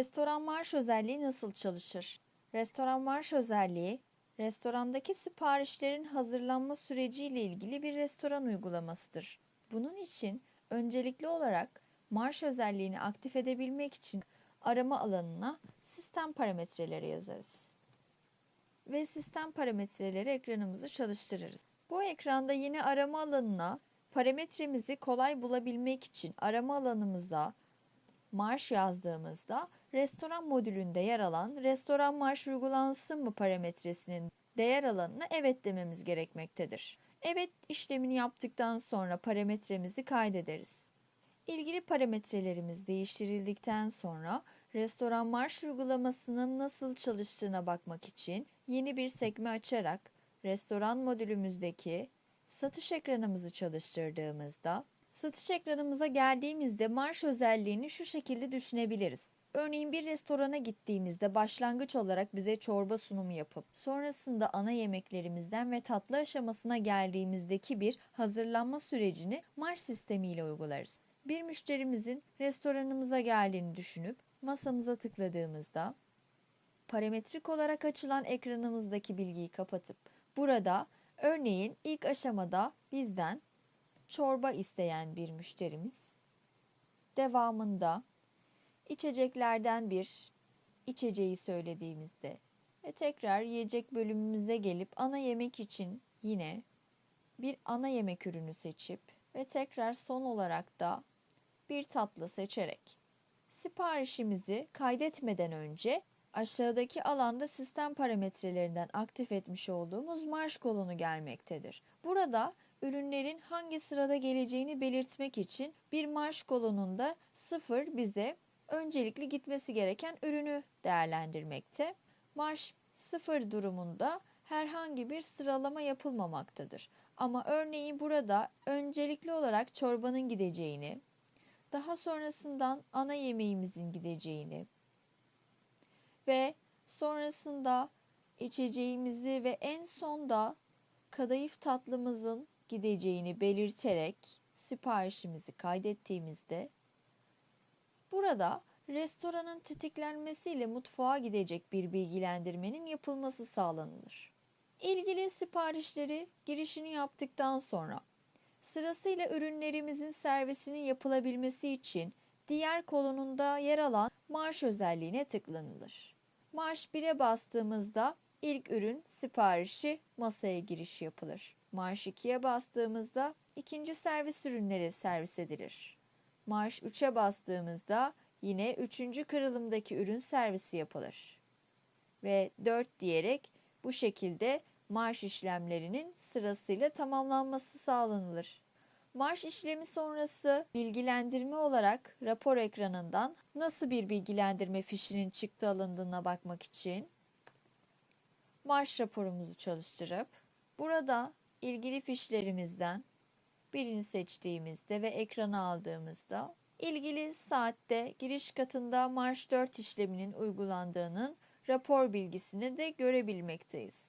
Restoran marş özelliği nasıl çalışır? Restoran marş özelliği, restorandaki siparişlerin hazırlanma süreciyle ilgili bir restoran uygulamasıdır. Bunun için öncelikli olarak marş özelliğini aktif edebilmek için arama alanına sistem parametreleri yazarız. Ve sistem parametreleri ekranımızı çalıştırırız. Bu ekranda yine arama alanına parametremizi kolay bulabilmek için arama alanımıza marş yazdığımızda restoran modülünde yer alan restoran marş uygulansın mı parametresinin değer alanına evet dememiz gerekmektedir. Evet işlemini yaptıktan sonra parametremizi kaydederiz. İlgili parametrelerimiz değiştirildikten sonra restoran marş uygulamasının nasıl çalıştığına bakmak için yeni bir sekme açarak restoran modülümüzdeki satış ekranımızı çalıştırdığımızda satış ekranımıza geldiğimizde marş özelliğini şu şekilde düşünebiliriz. Örneğin bir restorana gittiğimizde başlangıç olarak bize çorba sunumu yapıp sonrasında ana yemeklerimizden ve tatlı aşamasına geldiğimizdeki bir hazırlanma sürecini marş sistemiyle uygularız. Bir müşterimizin restoranımıza geldiğini düşünüp masamıza tıkladığımızda parametrik olarak açılan ekranımızdaki bilgiyi kapatıp burada örneğin ilk aşamada bizden çorba isteyen bir müşterimiz devamında içeceklerden bir içeceği söylediğimizde ve tekrar yiyecek bölümümüze gelip ana yemek için yine bir ana yemek ürünü seçip ve tekrar son olarak da bir tatlı seçerek siparişimizi kaydetmeden önce aşağıdaki alanda sistem parametrelerinden aktif etmiş olduğumuz marş kolonu gelmektedir. Burada ürünlerin hangi sırada geleceğini belirtmek için bir marş kolonunda sıfır bize öncelikli gitmesi gereken ürünü değerlendirmekte. Marş sıfır durumunda herhangi bir sıralama yapılmamaktadır. Ama örneğin burada öncelikli olarak çorbanın gideceğini, daha sonrasından ana yemeğimizin gideceğini ve sonrasında içeceğimizi ve en sonda kadayıf tatlımızın gideceğini belirterek siparişimizi kaydettiğimizde burada restoranın tetiklenmesiyle mutfağa gidecek bir bilgilendirmenin yapılması sağlanılır. İlgili siparişleri girişini yaptıktan sonra sırasıyla ürünlerimizin servisinin yapılabilmesi için diğer kolonunda yer alan marş özelliğine tıklanılır. Marş 1'e bastığımızda ilk ürün siparişi masaya giriş yapılır. Marş 2'ye bastığımızda ikinci servis ürünleri servis edilir. Marş 3'e bastığımızda yine üçüncü kırılımdaki ürün servisi yapılır. Ve 4 diyerek bu şekilde marş işlemlerinin sırasıyla tamamlanması sağlanılır. Marş işlemi sonrası bilgilendirme olarak rapor ekranından nasıl bir bilgilendirme fişinin çıktı alındığına bakmak için marş raporumuzu çalıştırıp burada ilgili fişlerimizden birini seçtiğimizde ve ekrana aldığımızda ilgili saatte giriş katında marş 4 işleminin uygulandığının rapor bilgisini de görebilmekteyiz.